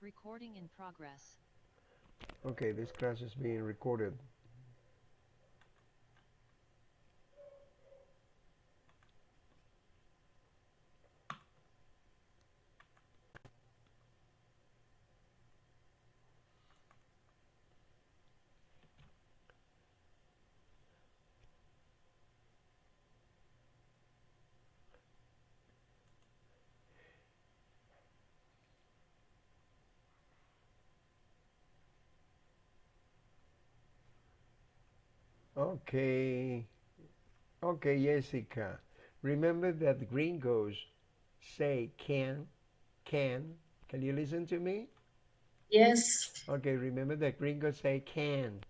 Recording in progress. Okay, this class is being recorded. Okay. Okay, Jessica. Remember that the gringos say can, can. Can you listen to me? Yes. Okay, remember that gringos say can.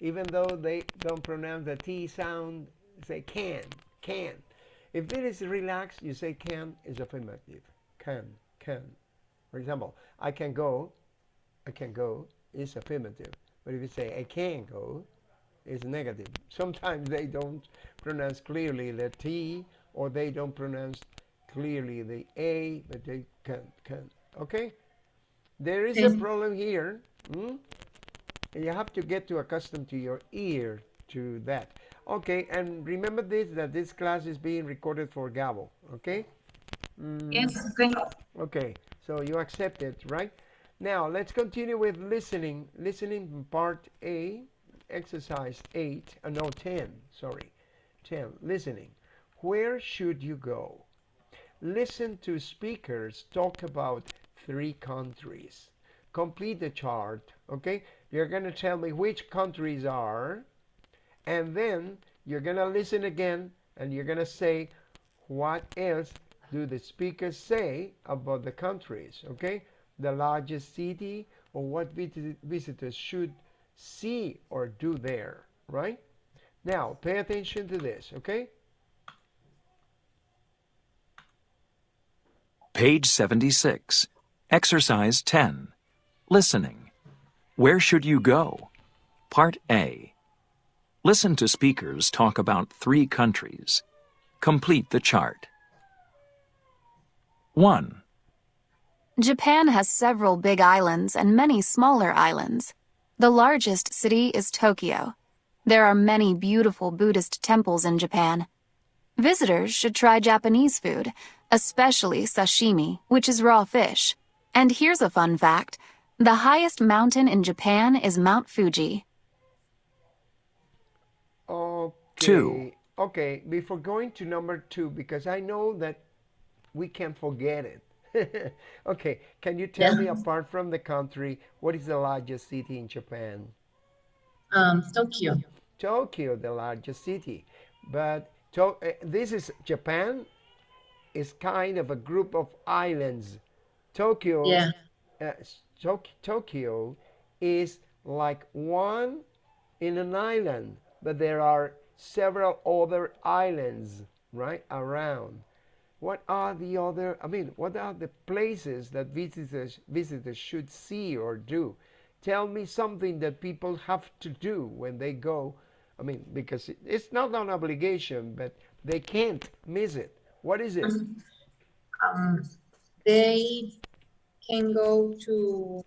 Even though they don't pronounce the T sound, say can, can. If it is relaxed, you say can is affirmative. Can, can. For example, I can go, I can go is affirmative. But if you say I can't go, is negative. Sometimes they don't pronounce clearly the T or they don't pronounce clearly the A, but they can, can. Okay? There is a problem here. Hmm? And you have to get to accustomed to your ear to that. Okay, and remember this, that this class is being recorded for Gabo. Okay? Mm. Yes, okay. Okay, so you accept it, right? Now, let's continue with listening. Listening part A exercise 8, uh, no 10, sorry, 10, listening. Where should you go? Listen to speakers talk about three countries. Complete the chart, okay? You're going to tell me which countries are, and then you're going to listen again, and you're going to say what else do the speakers say about the countries, okay? The largest city, or what visitors should see or do there, right? Now, pay attention to this, okay? Page 76. Exercise 10. Listening. Where should you go? Part A. Listen to speakers talk about three countries. Complete the chart. 1. Japan has several big islands and many smaller islands. The largest city is Tokyo. There are many beautiful Buddhist temples in Japan. Visitors should try Japanese food, especially sashimi, which is raw fish. And here's a fun fact. The highest mountain in Japan is Mount Fuji. Okay. Two. Okay, before going to number two, because I know that we can forget it. okay, can you tell yeah. me, apart from the country, what is the largest city in Japan? Um, Tokyo. Tokyo, the largest city. But to uh, this is Japan is kind of a group of islands. Tokyo, yeah. Uh, to Tokyo is like one in an island, but there are several other islands right around what are the other, I mean, what are the places that visitors, visitors should see or do? Tell me something that people have to do when they go. I mean, because it's not an obligation, but they can't miss it. What is it? Um, they can go to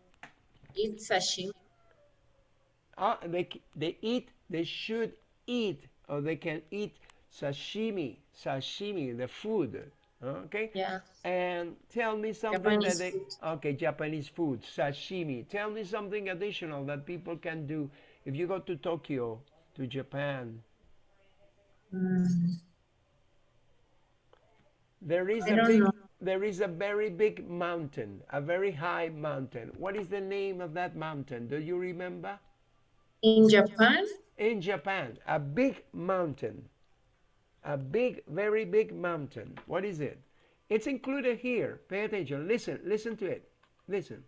eat sashimi. Ah, they, they eat, they should eat, or they can eat sashimi, sashimi, the food. Okay. Yeah. And tell me something Japanese that they. Food. Okay, Japanese food, sashimi. Tell me something additional that people can do if you go to Tokyo, to Japan. Mm. There is I a big. Know. There is a very big mountain, a very high mountain. What is the name of that mountain? Do you remember? In Japan? In Japan, a big mountain a big, very big mountain. What is it? It's included here. Pay attention. Listen, listen to it. Listen.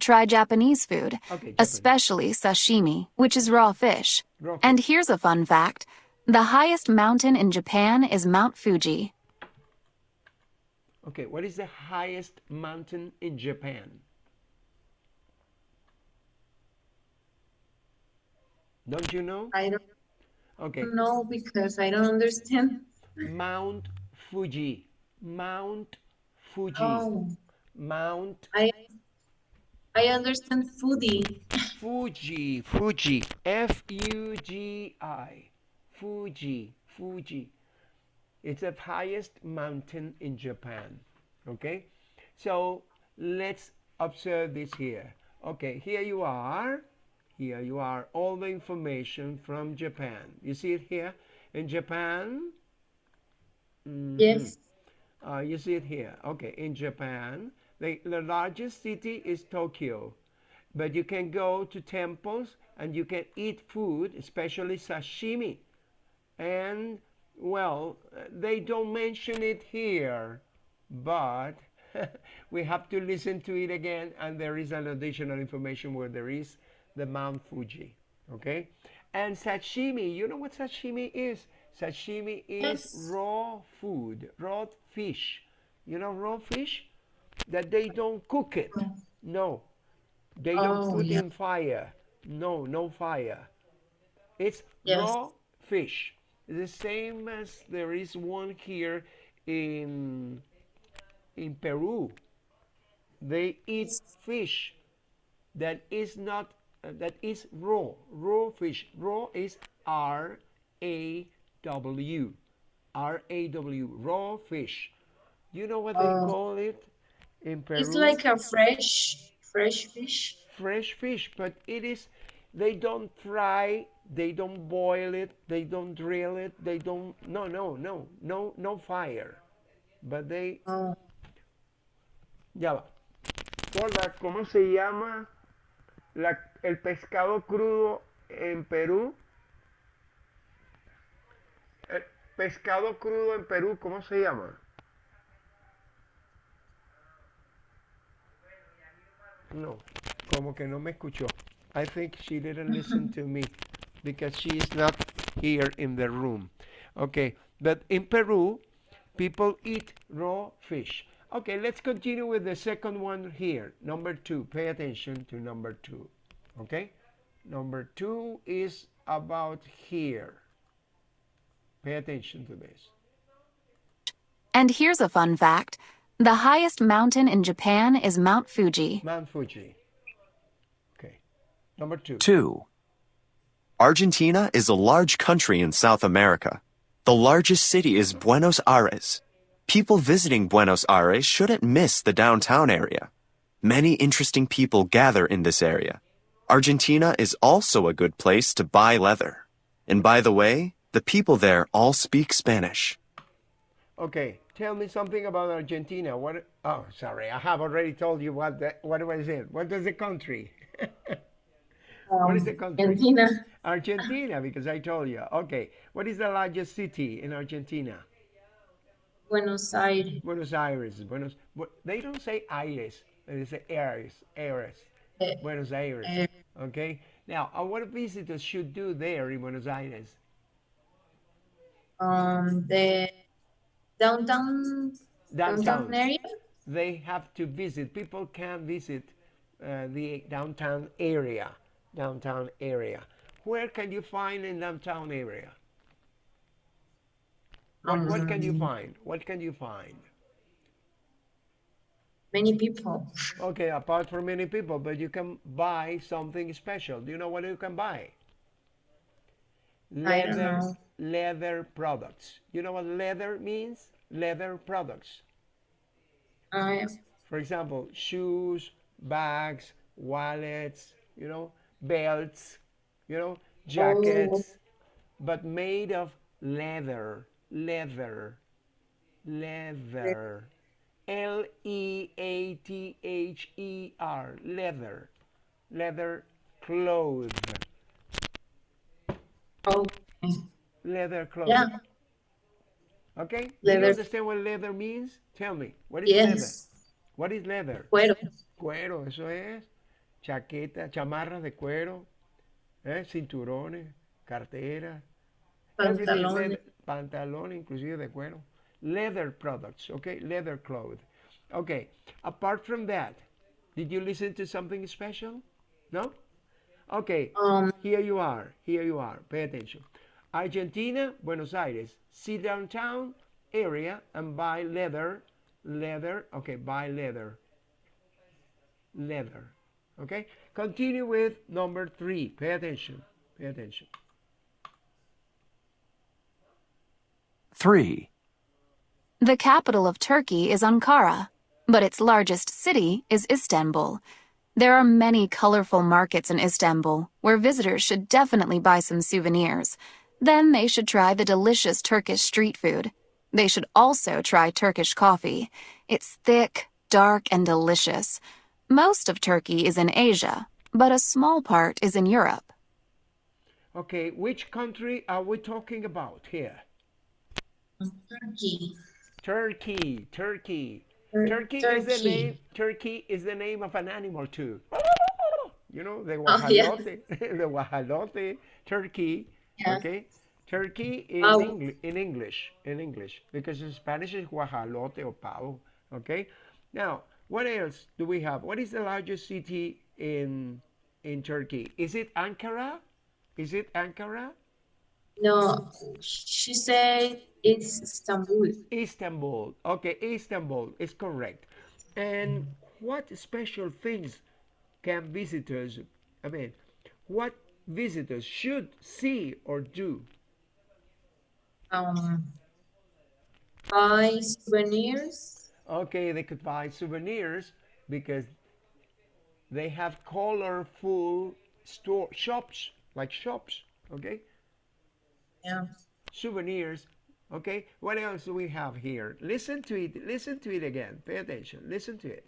Try Japanese food, okay, Japanese. especially sashimi, which is raw fish. raw fish. And here's a fun fact. The highest mountain in Japan is Mount Fuji. Okay, what is the highest mountain in Japan? Don't you know? I don't Okay. No, because I don't understand. Mount Fuji. Mount Fuji. Oh. Mount I I understand Fuji. Fuji, Fuji, F U G I, Fuji, Fuji. It's the highest mountain in Japan. Okay, so let's observe this here. Okay, here you are. Here you are. All the information from Japan. You see it here in Japan. Mhm. Yes. Uh, you see it here. Okay, in Japan, the, the largest city is Tokyo, but you can go to temples and you can eat food, especially sashimi. And well, they don't mention it here, but we have to listen to it again, and there is an additional information where there is the Mount Fuji. Okay, and sashimi. You know what sashimi is? Sashimi is Yes. raw food, raw fish. You know raw fish that they don't cook it. No, they don't Oh, put yeah. in fire. No, no fire. It's Yes. raw fish. The same as there is one here in in Peru. They eat fish that is not Uh, that is raw. Raw fish. Raw is R A W. R A W. Raw fish. You know what they Oh. call it in Peru? It's like a fresh fresh fish. fresh fish, but it is they don't fry, they don't boil it, they don't drill it, they don't no no no no no fire. But they Oh, ya va. Gorda, ¿cómo se llama la- el pescado crudo en Perú? El pescado crudo en Perú, ¿cómo se llama? No, como que no me escuchó. I think she didn't listen to me because she is not here in the room. Okay, but in Peru, people eat raw fish. Okay, let's continue with the second one here. Number two, pay attention to number two. Okay, number two is about here. Pay attention to this. And here's a fun fact the highest mountain in Japan is Mount Fuji. Mount Fuji. Okay, number two. 2. Argentina is a large country in South America. The largest city is Buenos Aires. People visiting Buenos Aires shouldn't miss the downtown area. Many interesting people gather in this area. Argentina is also a good place to buy leather. And by the way, the people there all speak Spanish. Okay, tell me something about Argentina. What? Oh, sorry, I have already told you what. The, what was it? What is the country? what is the country? Argentina. Argentina, because I told you. Okay, what is the largest city in Argentina? Buenos Aires. Buenos Aires. Buenos. Bu- They don't say Aires. They say Aires. Aires. Eh, Buenos Aires. Okay. Now, uh, what visitors should do there in Buenos Aires? Um, the downtown downtown Downtown. area. they have to visit. People can visit uh, the downtown area. Downtown area. Where can you find in downtown area? What, what can you Um, find? What can you find? Many people. Okay, apart from many people, but you can buy something special. Do you know what you can buy? I Leather, leather products. You know what leather means? Leather products. Uh, For example, shoes, bags, wallets, you know, belts, you know, jackets, but made of leather, leather, leather. L E A T H E R, leather, leather clothes, okay. leather clothes. Yeah. Okay? Do you Leather. understand what leather means? Tell me. What is leather? What is leather? Cuero. Cuero, eso es. Chaqueta, chamarras de cuero, ¿eh? cinturones, carteras, leather, pantalón inclusive de cuero. Leather products, okay? Leather cloth. Okay, apart from that, did you listen to something special? No? Okay, Um, here you are, here you are, pay attention. Argentina, Buenos Aires, see downtown area and buy leather, leather, okay, buy leather, leather. Okay? Continue with number three. Pay attention. Pay attention. 3. The capital of Turkey is Ankara, but its largest city is Istanbul. There are many colorful markets in Istanbul where visitors should definitely buy some souvenirs. Then they should try the delicious Turkish street food. They should also try Turkish coffee. It's thick, dark, and delicious. Most of Turkey is in Asia, but a small part is in Europe. Okay, which country are we talking about here? Turkey. Turkey, Turkey. Tur- Turkey is the name. Turkey is the name of an animal too. You know the Oh, yeah. the guajalote. Turkey. Yeah. Okay. Turkey in, Oh. In English, in English, because in Spanish is guajalote or pavo. Okay. Now, what else do we have? What is the largest city in in Turkey? Is it Ankara? Is it Ankara? No, she said it's Istanbul. Istanbul. Okay, Istanbul is correct. And what special things can visitors, I mean, what visitors should see or do? Um, buy souvenirs. Okay, they could buy souvenirs because they have colorful store shops, like shops, okay? Yeah. Souvenirs. Okay, what else do we have here? Listen to it. Listen to it again. Pay attention. Listen to it.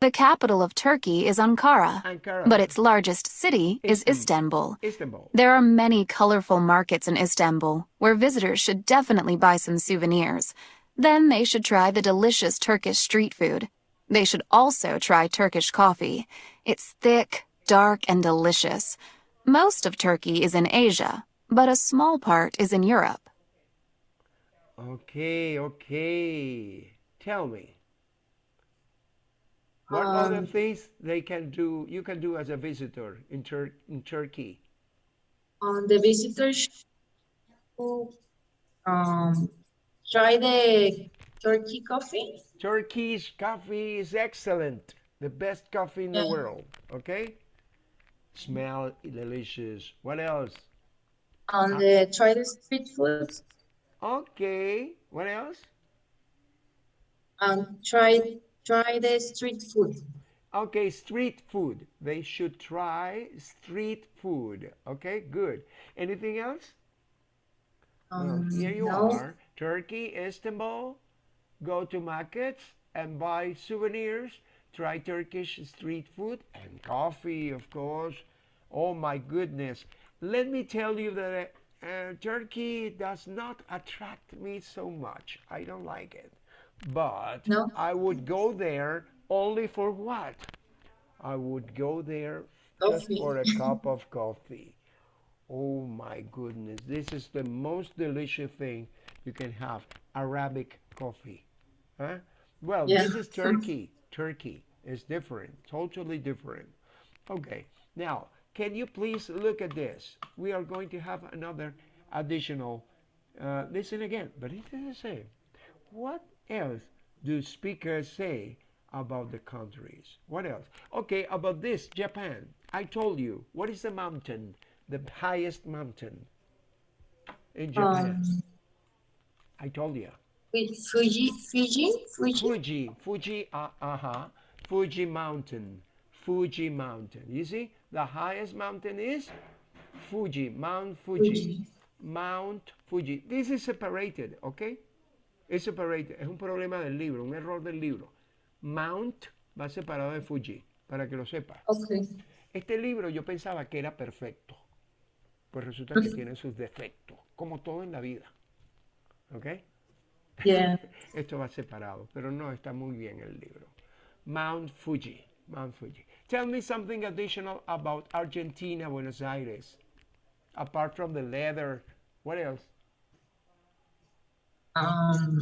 The capital of Turkey is Ankara, Ankara. but its largest city is Istanbul. Istanbul. Istanbul. There are many colorful markets in Istanbul where visitors should definitely buy some souvenirs. Then they should try the delicious Turkish street food. They should also try Turkish coffee. It's thick, dark, and delicious. Most of Turkey is in Asia, but a small part is in Europe. Okay, okay. Tell me. What other Um, things they can do you can do as a visitor in Tur in Turkey? Um, the visitors who um try the Turkey coffee. Turkish coffee is excellent. The best coffee in the world. Okay? Smell delicious. What else? The try the street food. Okay. What else? Um, try try the street food. Okay, street food. They should try street food. Okay, good. Anything else? Well, Um, here you no. are, Turkey, Istanbul. Go to markets and buy souvenirs. Try Turkish street food and coffee, of course. Oh my goodness. Let me tell you that uh, Turkey does not attract me so much. I don't like it. But No? I would go there only for what? I would go there just for a cup of coffee. Oh my goodness, this is the most delicious thing you can have Arabic coffee. Huh? Well, Yeah. this is Turkey. Turkey is different, totally different. Okay, now, can you please look at this? We are going to have another additional, uh, listen again, but it is the same. What else do speakers say about the countries? What else? Okay, about this, Japan. I told you, what is the mountain, the highest mountain in Japan? Um, I told you. Fuji, Fiji, Fuji. Fuji, Fuji, uh, uh-huh, Fuji Mountain, Fuji Mountain. You see, the highest mountain is Fuji, Mount Fuji, Fuji. Mount Fuji. This is separated, okay? Es separated, es un problema del libro, un error del libro. Mount va separado de Fuji, para que lo sepa. Okay. Este libro yo pensaba que era perfecto, pues resulta que tiene sus defectos, como todo en la vida, ¿ok? Yeah. Esto va separado, pero no está muy bien el libro. Mount Fuji, Mount Fuji. Tell me something additional about Argentina, Buenos Aires. Apart from the leather, what else? Um,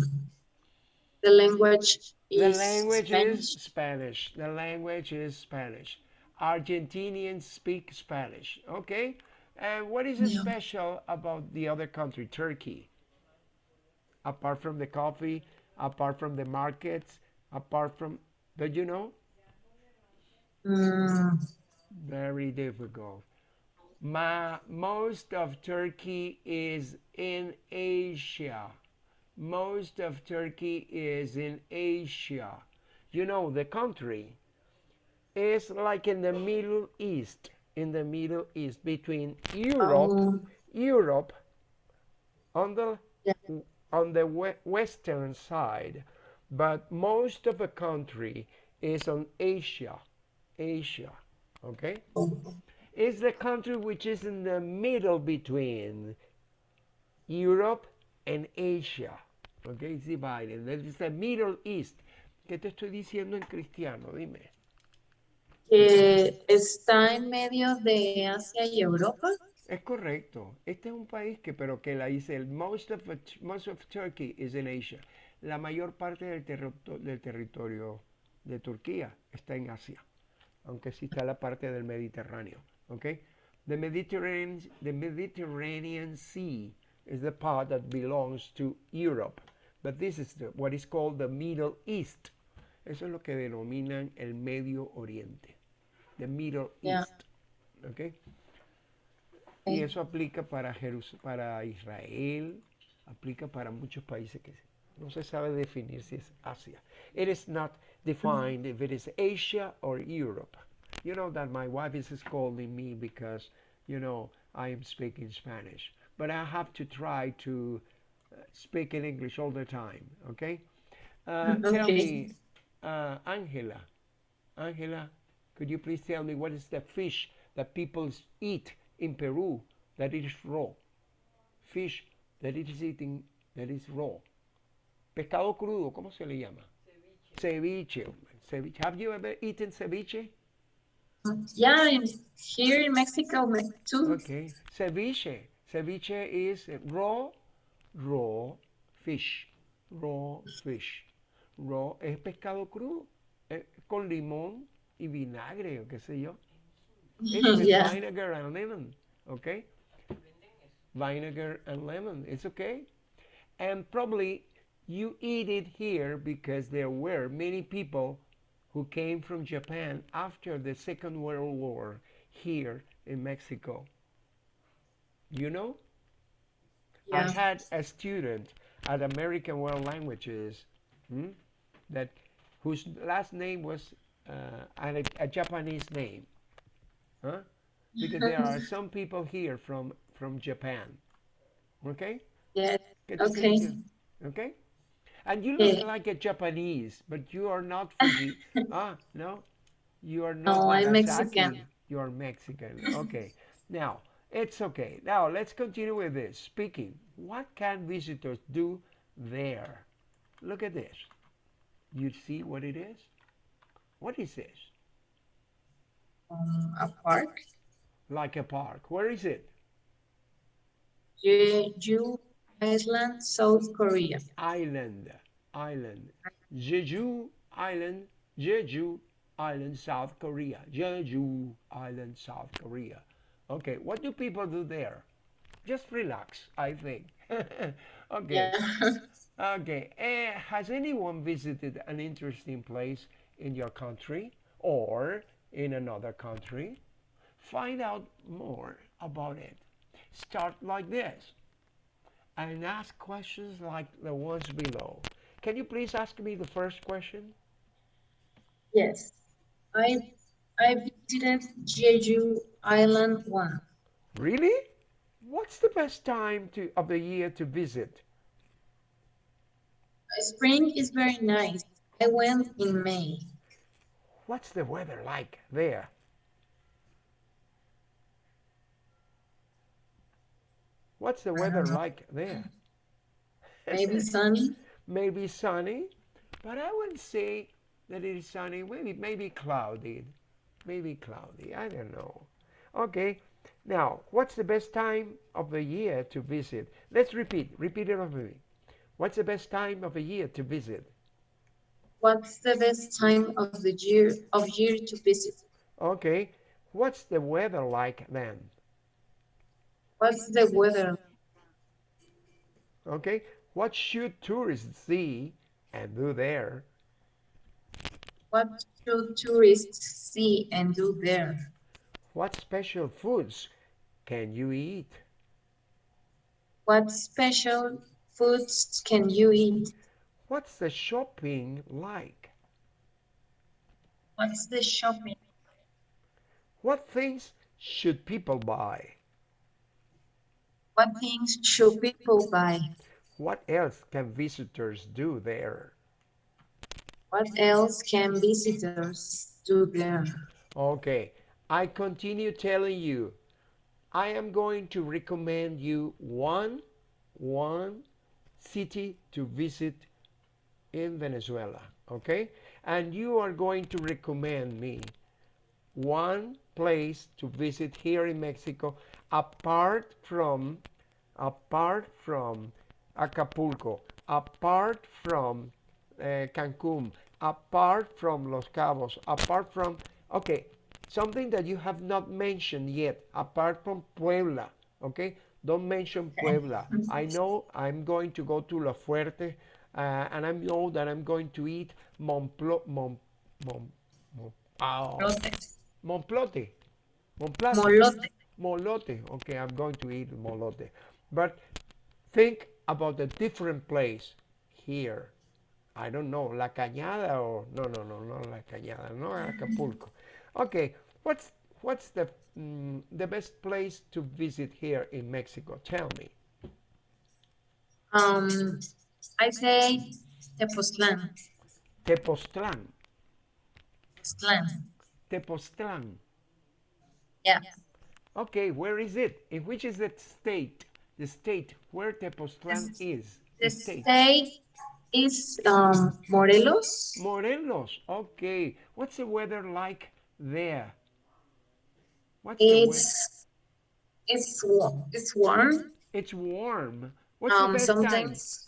the language The is language Spanish. is Spanish. The language is Spanish. Argentinians speak Spanish. Okay? And what is Yeah. special about the other country, Turkey? Apart from the coffee, apart from the markets, apart from, do you know? Mm, Very difficult. Ma, most of Turkey is in Asia. Most of Turkey is in Asia. You know, the country is like in the Middle East, in the Middle East, between Europe, oh, Europe on the yeah. on the we- western side, but most of the country is on Asia. Asia, okay? Is the country which is in the middle between Europe and Asia. Okay, it's divided. Is the Middle East. ¿Qué te estoy diciendo en cristiano? Dime. que está en medio de Asia y Europa. Es correcto. Este es un país que, pero que la dice, el most of, most of Turkey is in Asia. La mayor parte del, terri- del territorio de Turquía está en Asia, aunque sí está la parte del Mediterráneo. Okay? The Mediterranean, the Mediterranean Sea is the part that belongs to Europe, but this is the, what is called the Middle East. Eso es lo que denominan el Medio Oriente. The Middle Yeah. East. Okay? Y eso aplica para, Jerus- para Israel, aplica para muchos países que no se sabe definir si es Asia. It is not defined if it is Asia or Europe. You know that my wife is scolding me because, you know, I am speaking Spanish. But I have to try to uh, speak in English all the time, okay? Uh, Tell me, uh, Angela, Angela, could you please tell me what is the fish that people eat in Peru that is raw? Fish that it is eating that is raw. Pescado crudo, ¿cómo se le llama? Ceviche. Ceviche. Have you ever eaten ceviche? Yeah, in, here in Mexico me- too. Okay. Ceviche. Ceviche is uh, raw, raw fish. Raw fish. Raw es pescado crudo. eh, con limón y vinagre o qué sé yo. It's Yeah. vinegar and lemon. Okay? Vinegar and lemon. It's okay. And probably you eat it here because there were many people who came from Japan after the Second World War here in Mexico. You know? I had a student at American World Languages hmm, that whose last name was uh, a, a Japanese name. Huh? Because there are some people here from from Japan. Okay? Yes. ¿Qué Okay. Okay? And you look Yeah. like a Japanese, but you are not Fuji. ah, no? You are not No, I'm Mexican. You are Mexican. Okay. now, it's okay. Now, let's continue with this. Speaking. What can visitors do there? Look at this. You see what it is? What is this? Um, a park. Like a park. Where is it? Jeju Island, South Korea. Island. Island. Jeju Island. Jeju Island, South Korea. Jeju Island, South Korea. Okay, what do people do there? Just relax, I think. okay. Okay. eh, has anyone visited an interesting place in your country or in another country? Find out more about it. Start like this and ask questions like the ones below. Can you please ask me the first question? Yes. I I visited Jeju Island once. Really? What's the best time to, of the year to visit? Uh, spring is very nice. I went in May. What's the weather like there? What's the weather like there? Maybe sunny. maybe sunny, but I wouldn't say that it is sunny. Maybe maybe cloudy, maybe cloudy. I don't know. Okay. Now, what's the best time of the year to visit? Let's repeat. Repeat it over me. What's the best time of the year to visit? What's the best time of the year of year to visit? Okay. What's the weather like then? What's the weather? Okay. What should tourists see and do there? What should tourists see and do there? What special foods can you eat? What special foods can you eat? What's the shopping like? What's the shopping? What things should people buy? What things should people buy? What else can visitors do there? What else can visitors do there? Okay, I continue telling you. I am going to recommend you one, one city to visit in Venezuela, okay? And you are going to recommend me one place to visit here in Mexico apart from apart from Acapulco, apart from uh, Cancun, apart from Los Cabos, apart from okay, something that you have not mentioned yet, apart from Puebla, okay? Don't mention Puebla. I know I'm going to go to La Fuerte, uh, and I know that I'm going to eat Montplo, Mon, Mon, Mon, oh. Montplote. Montplate. Molote. Molote. Okay, I'm going to eat molote. But think about a different place here. I don't know, La Cañada or no, no, no, no La Cañada, no Acapulco. Okay, what's what's the mm, the best place to visit here in Mexico? Tell me. Um, I say Tepoztlan. Tepoztlan. Tepoztlan. Tepoztlan. Yeah. Okay, where is it? In which is the state? The state where Tepoztlan is. The state is um, Morelos. Morelos. Okay. What's the weather like there? What's the? It's it's wa- it's warm. It's warm. What's Um, the best time? sometimes,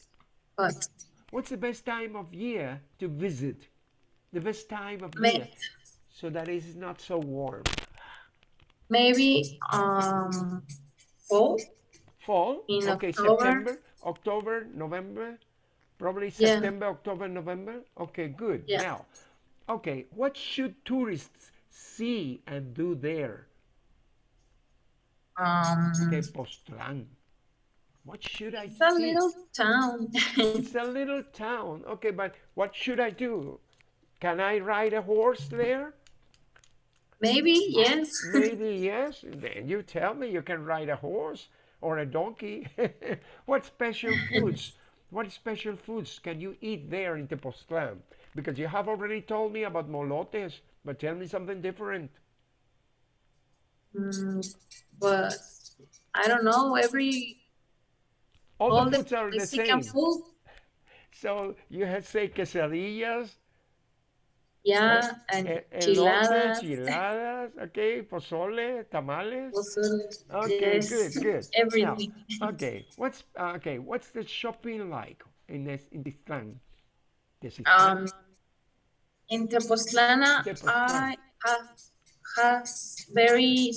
but What's the best time of year to visit? The best time of May- year so that it is not so warm. maybe um fall. Fall. In okay, October. September, October, November, probably Yeah. September, October, November. Okay, good. Yeah. Now, okay, what should tourists see and do there? Um. What should I it's a little town. It's a little town. Okay, but what should I do? Can I ride a horse there? Maybe yes. Maybe yes. Then you tell me you can ride a horse or a donkey. what special foods? What special foods can you eat there in Tepoztlan? Because you have already told me about molotes, but tell me something different. Mm, but I don't know. Every All, all the the foods are the same. food. So you have say quesadillas, Yeah, and elote, enchiladas. enchiladas, okay, pozole, tamales. pozole, Okay, yes, good, good. Now, Everything. okay, what's uh, okay? What's the shopping like in this in this town? This is Um, in Tepoztlana. I have has very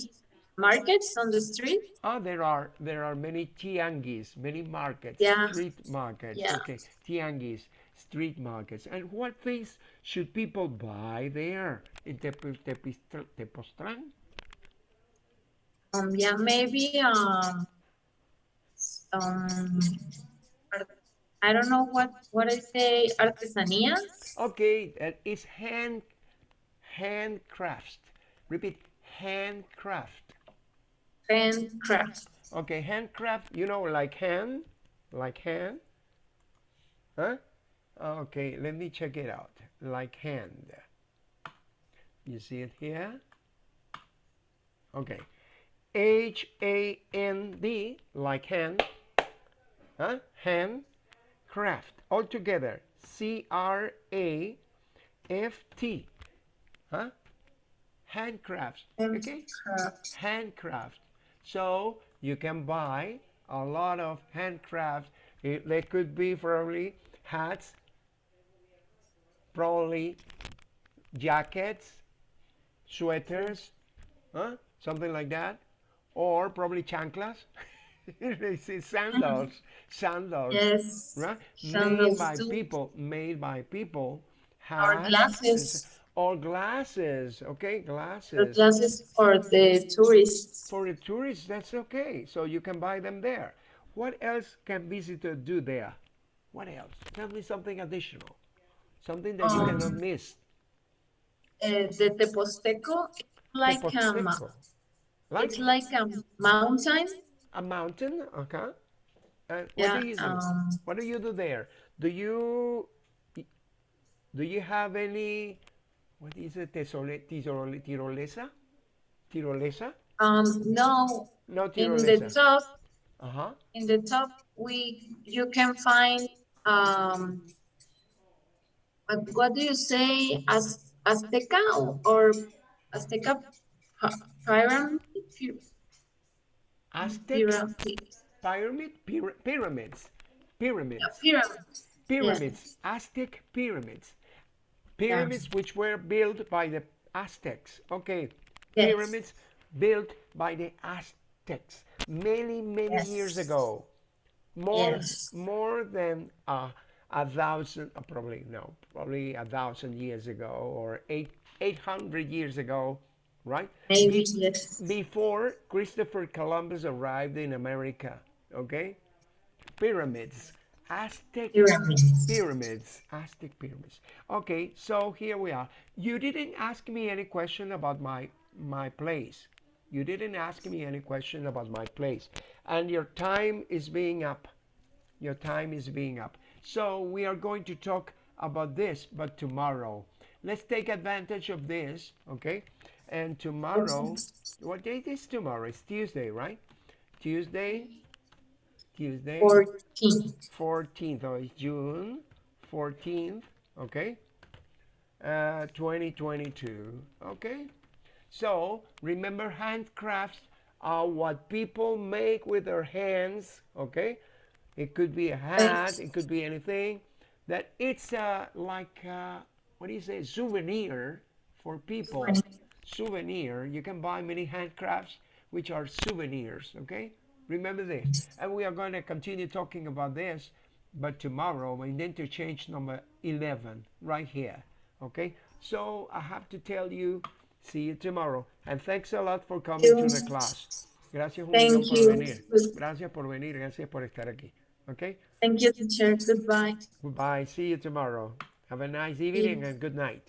markets on the street. oh, there are there are many tianguis, many markets, Yeah. street markets. Yeah. Okay, tianguis, street markets. And what things should people buy there in Tepoztlán? Um, yeah, maybe um, um, I don't know what what I say, artesanías. Okay, that is hand handcraft. Repeat, handcraft. handcraft. Okay, handcraft, you know, like hand, like hand. Huh? Okay, let me check it out. Like hand. You see it here? Okay. H A N D, like hand. Huh? Hand, craft. All together. C R A F T. Huh? Handcrafts. Okay? Handcraft. handcraft. So you can buy a lot of handcraft. It, they could be probably hats, probably jackets, sweaters, huh? something like that, or probably chanclas. sandals, sandals, Yes. right? Made by too. people, made by people. Or glasses. or glasses. Okay, The glasses. glasses for the tourists. For the tourists, that's okay. So you can buy them there. What else can visitors do there? What else? Tell me something additional. Something that you cannot Um, miss. Uh, the Tepozteco, like um, Tepozteco. Like it's like a mountain. a mountain, okay? And what do you do? Um, What do you do there? Do you do you have any what is it? Tesole, tirole, tirolesa? Tirolesa? um, no, No in the top, Uh-huh. in the top, we you can find um, what, what do you say, Az, Azteca or, Azteca pyramid? Py- Aztec Pyramid. pyramid pyra- pyramids. Pyramids. Pyramid. Pyramids. Aztec pyramids. Pyramids which were built by the Aztecs. Okay. Yes. Pyramids built by the Aztecs many, many years ago. More, Yes. more than uh, a thousand, probably no, probably a thousand years ago or eight, 800 years ago, right? Maybe, Be- yes. before Christopher Columbus arrived in America, okay? Pyramids, Aztec Pyramids. pyramids, Aztec pyramids. Okay, so here we are. You didn't ask me any question about my my place. You didn't ask me any question about my place, and your time is being up. Your time is being up. So we are going to talk about this, but tomorrow. Let's take advantage of this, okay? And tomorrow, what date is tomorrow? It's Tuesday, right? Tuesday, Tuesday. 14. 14th of June, 14th, okay? Uh, 2022, okay? So remember, handcrafts are what people make with their hands, okay? It could be a hat, it could be anything. That it's uh, like, uh, what do you say, souvenir for people. Souvenir. You can buy many handcrafts which are souvenirs, okay? Remember this. And we are going to continue talking about this, but tomorrow in interchange number 11, right here, okay? So I have to tell you, see you tomorrow. And thanks a lot for coming to the class. Gracias millón por venir. Gracias por venir, gracias por estar aquí. Okay? Thank you, teacher. Goodbye. Goodbye. See you tomorrow. Have a nice evening and good night.